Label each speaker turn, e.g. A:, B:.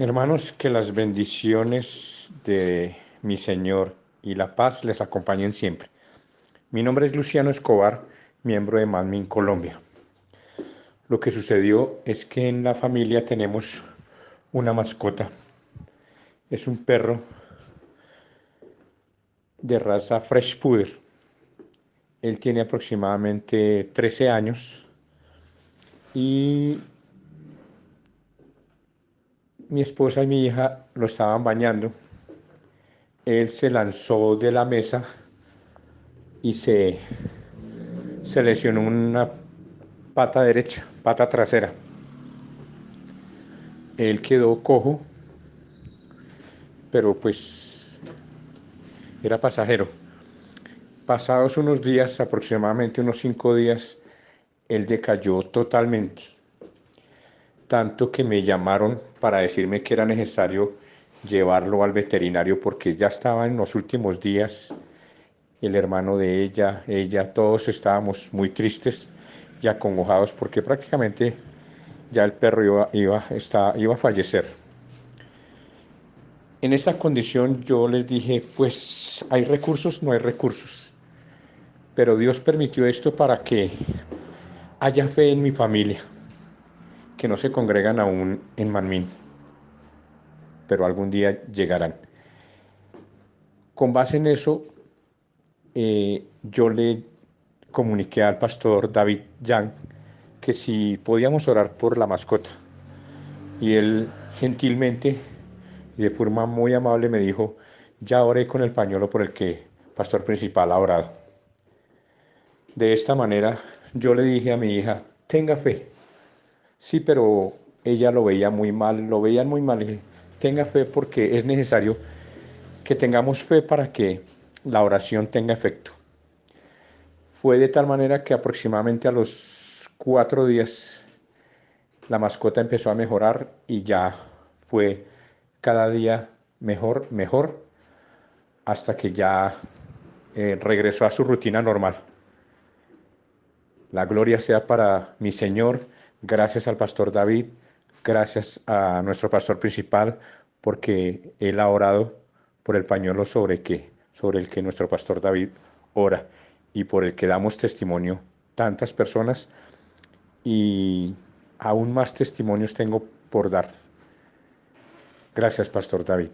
A: Hermanos, que las bendiciones de mi Señor y la paz les acompañen siempre. Mi nombre es Luciano Escobar, miembro de Manmin Colombia. Lo que sucedió es que en la familia tenemos una mascota. Es un perro de raza Fresh Puder. Él tiene aproximadamente 13 años y mi esposa y mi hija lo estaban bañando. Él se lanzó de la mesa y se, se lesionó una pata derecha, pata trasera. Él quedó cojo, pero pues era pasajero. Pasados unos días, aproximadamente unos cinco días, él decayó totalmente tanto que me llamaron para decirme que era necesario llevarlo al veterinario porque ya estaba en los últimos días el hermano de ella, ella, todos estábamos muy tristes y acongojados porque prácticamente ya el perro iba, iba, iba a fallecer. En esta condición yo les dije, pues hay recursos, no hay recursos, pero Dios permitió esto para que haya fe en mi familia que no se congregan aún en Manmin, pero algún día llegarán. Con base en eso, eh, yo le comuniqué al pastor David Yang que si podíamos orar por la mascota. Y él gentilmente y de forma muy amable me dijo, ya oré con el pañuelo por el que pastor principal ha orado. De esta manera yo le dije a mi hija, tenga fe, Sí, pero ella lo veía muy mal, lo veían muy mal. tenga fe porque es necesario que tengamos fe para que la oración tenga efecto. Fue de tal manera que aproximadamente a los cuatro días la mascota empezó a mejorar y ya fue cada día mejor, mejor, hasta que ya eh, regresó a su rutina normal. La gloria sea para mi Señor Gracias al pastor David, gracias a nuestro pastor principal, porque él ha orado por el pañuelo sobre, que, sobre el que nuestro pastor David ora y por el que damos testimonio tantas personas y aún más testimonios tengo por dar. Gracias, Pastor David.